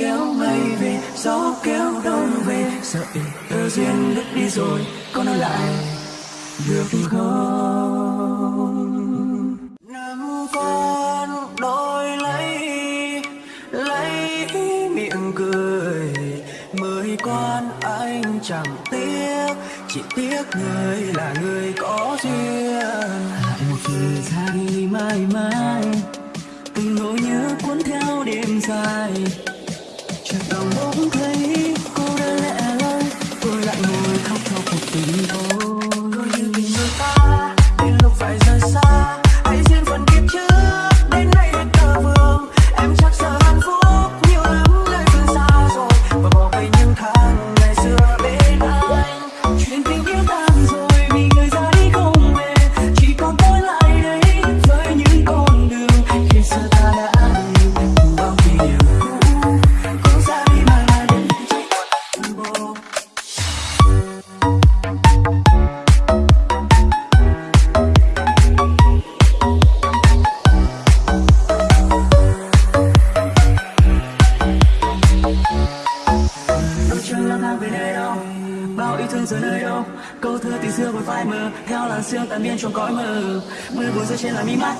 kéo mây về, gió kéo đông về. Sợ tự duyên đứt đi rồi, có nói lại, được không? Năm con đôi lấy lấy miệng cười. Mười quan anh chẳng tiếc, chỉ tiếc người là người có duyên. Một thời xa đi mãi mãi, từng nỗi nhớ cuốn theo đêm dài chợt muốn bỗng thấy cô đơn lẻ loi tôi lại ngồi khóc cho cuộc tình thôi. Đôi chân lang thang về nơi đâu. Bao yêu thương giờ nơi đâu. Câu thơ tình xưa vẫn phai mờ. Theo làn sương tan biến trong cõi mơ mưa buồn rơi trên là mi mắt.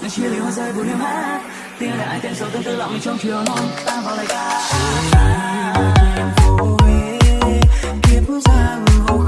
Những chia lìa hoa rơi buồn yêu hát. Tiếng lại tên sâu tương tư lặng mình trong chiều non. Ta vào lời ca. Phố Huế, kiếp giang hồ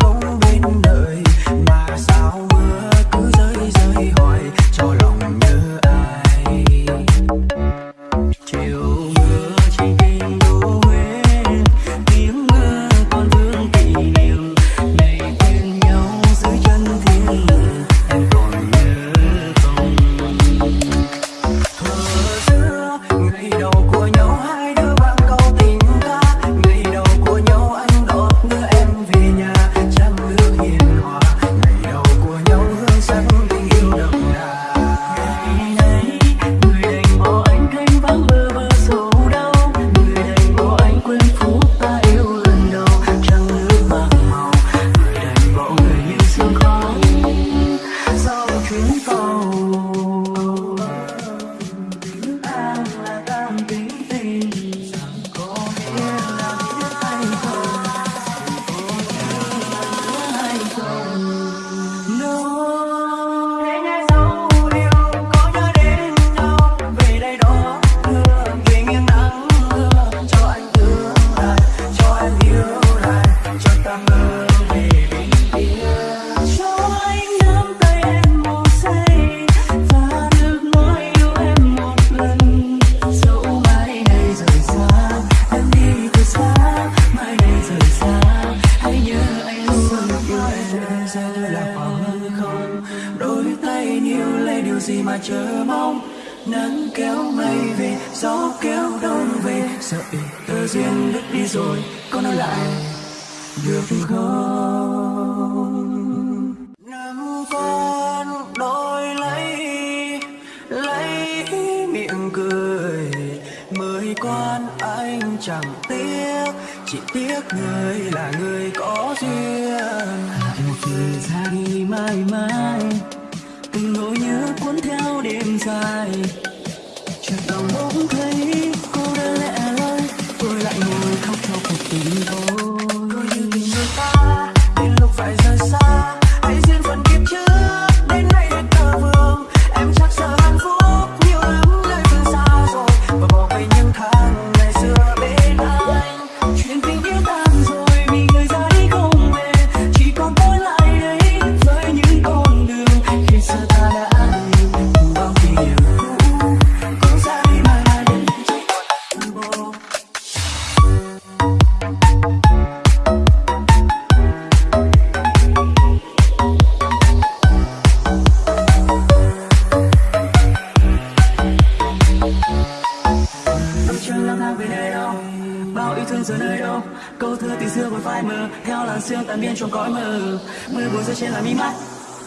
tay yêu lấy điều gì mà chờ mong? Nắng kéo mây về, gió kéo đông về. Sợ tự duyên đứt đi rồi, có nói lại, được không? Năm con đôi lấy lấy miệng cười. Mới quan anh chẳng tiếc, chỉ tiếc người là người có duyên. Một khi ra đi mãi mãi đêm thương câu thơ tình xưa vẫn phai mờ theo làn sương tan biến trong cõi mơ. Mưa buồn rơi trên là mi mắt.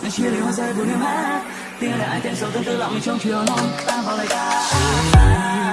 Những chia lìa hoa rơi buồn nước mắt tiếng lại tên sâu tương tư lặng mình trong chiều non. Ta vào lời ca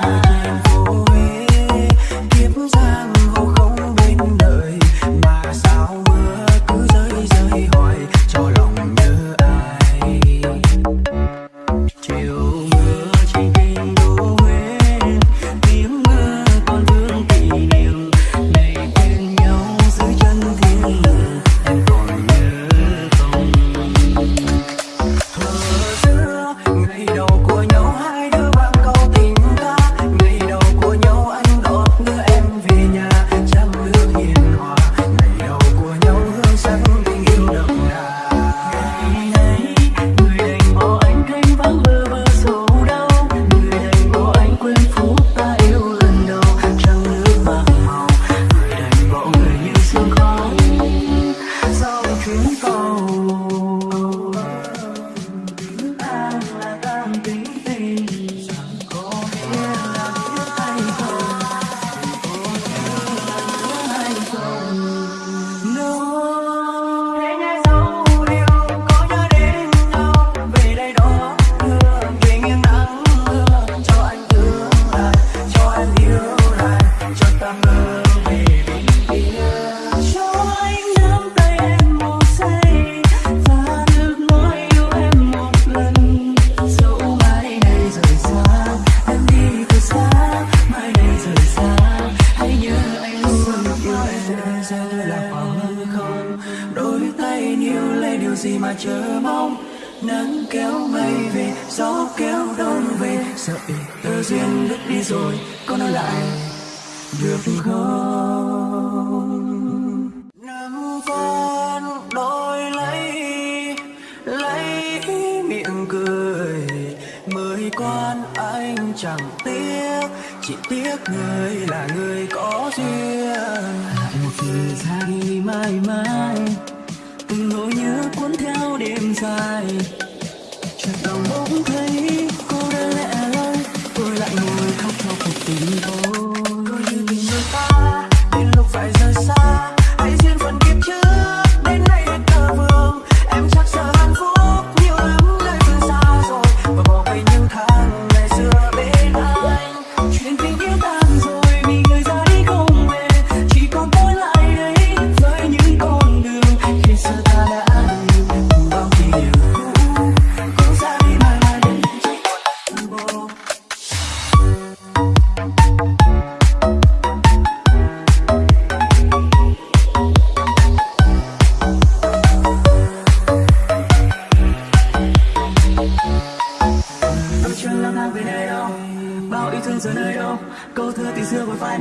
lạc vào hư không? Đôi tay níu lấy điều gì mà chờ mong? Nắng kéo mây về, gió kéo đông về. Sợ ý tơ duyên đứt đi rồi, có nói lại, được không? Nắm con đôi lấy lấy miệng cười. Mới quan anh chẳng tiếc, chỉ tiếc người là người có duyên đi mãi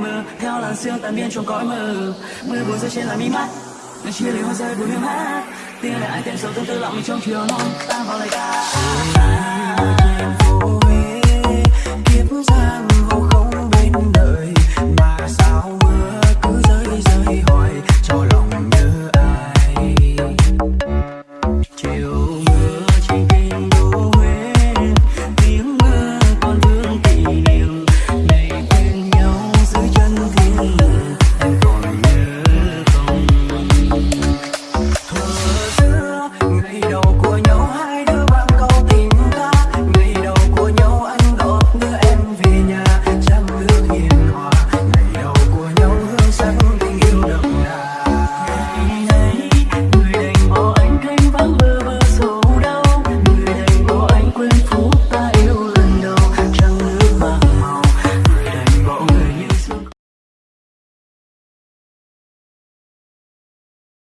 mơ. Theo làn sương tan biến trong cõi mờ mưa buồn rơi trên là mi mắt. Người chia ly hoa rơi buồn hương hát. Tiếng lại ai tên sâu tương tư lặng mình trong chiều non tan vào lời ca.